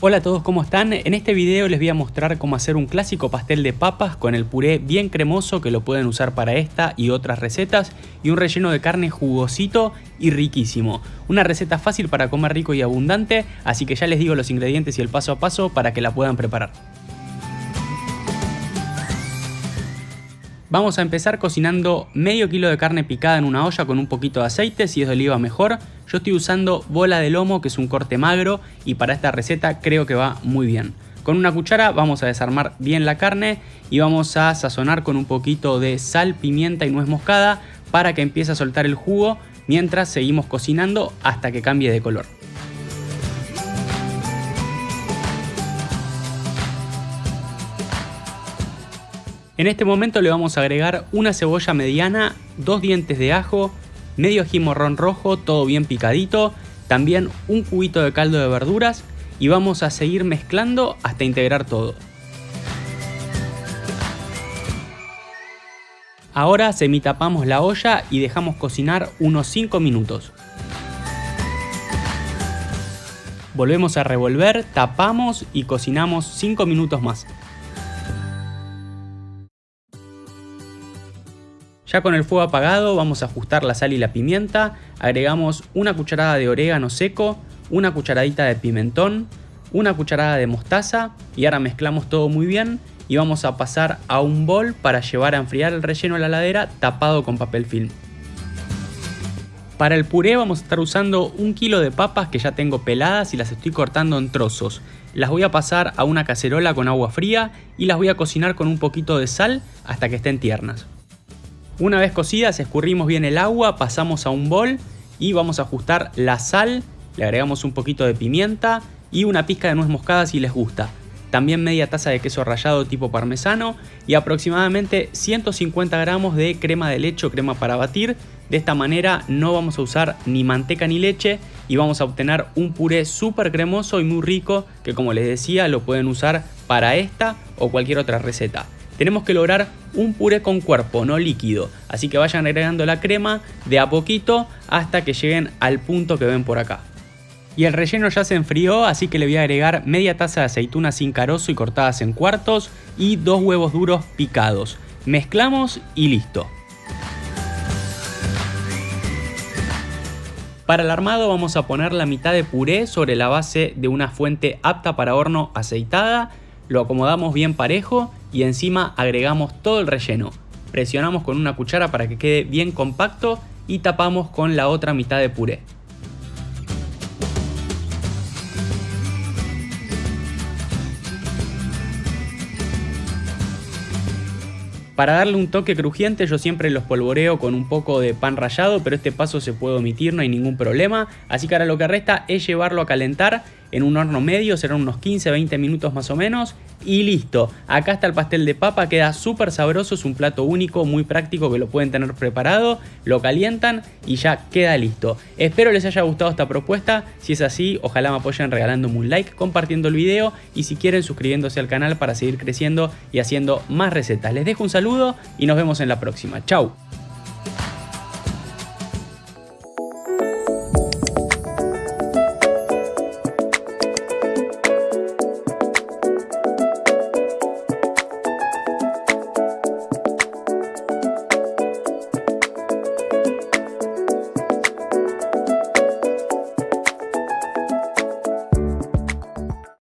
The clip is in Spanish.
Hola a todos, ¿cómo están? En este video les voy a mostrar cómo hacer un clásico pastel de papas con el puré bien cremoso que lo pueden usar para esta y otras recetas y un relleno de carne jugosito y riquísimo. Una receta fácil para comer rico y abundante, así que ya les digo los ingredientes y el paso a paso para que la puedan preparar. Vamos a empezar cocinando medio kilo de carne picada en una olla con un poquito de aceite, si es de oliva mejor. Yo estoy usando bola de lomo, que es un corte magro, y para esta receta creo que va muy bien. Con una cuchara vamos a desarmar bien la carne y vamos a sazonar con un poquito de sal, pimienta y nuez moscada para que empiece a soltar el jugo mientras seguimos cocinando hasta que cambie de color. En este momento le vamos a agregar una cebolla mediana, dos dientes de ajo, medio ají morrón rojo, todo bien picadito, también un cubito de caldo de verduras y vamos a seguir mezclando hasta integrar todo. Ahora semitapamos la olla y dejamos cocinar unos 5 minutos. Volvemos a revolver, tapamos y cocinamos 5 minutos más. Ya con el fuego apagado vamos a ajustar la sal y la pimienta, agregamos una cucharada de orégano seco, una cucharadita de pimentón, una cucharada de mostaza y ahora mezclamos todo muy bien y vamos a pasar a un bol para llevar a enfriar el relleno a la ladera tapado con papel film. Para el puré vamos a estar usando un kilo de papas que ya tengo peladas y las estoy cortando en trozos. Las voy a pasar a una cacerola con agua fría y las voy a cocinar con un poquito de sal hasta que estén tiernas. Una vez cocidas escurrimos bien el agua, pasamos a un bol y vamos a ajustar la sal, le agregamos un poquito de pimienta y una pizca de nuez moscada si les gusta. También media taza de queso rallado tipo parmesano y aproximadamente 150 gramos de crema de leche o crema para batir. De esta manera no vamos a usar ni manteca ni leche y vamos a obtener un puré súper cremoso y muy rico que como les decía lo pueden usar para esta o cualquier otra receta tenemos que lograr un puré con cuerpo, no líquido. Así que vayan agregando la crema de a poquito hasta que lleguen al punto que ven por acá. Y el relleno ya se enfrió, así que le voy a agregar media taza de aceitunas sin carozo y cortadas en cuartos y dos huevos duros picados. Mezclamos y listo. Para el armado vamos a poner la mitad de puré sobre la base de una fuente apta para horno aceitada lo acomodamos bien parejo y encima agregamos todo el relleno. Presionamos con una cuchara para que quede bien compacto y tapamos con la otra mitad de puré. Para darle un toque crujiente yo siempre los polvoreo con un poco de pan rallado, pero este paso se puede omitir, no hay ningún problema. Así que ahora lo que resta es llevarlo a calentar en un horno medio, serán unos 15-20 minutos más o menos y listo. Acá está el pastel de papa, queda súper sabroso, es un plato único, muy práctico que lo pueden tener preparado, lo calientan y ya queda listo. Espero les haya gustado esta propuesta, si es así ojalá me apoyen regalándome un like, compartiendo el video y si quieren suscribiéndose al canal para seguir creciendo y haciendo más recetas. Les dejo un saludo y nos vemos en la próxima. Chau.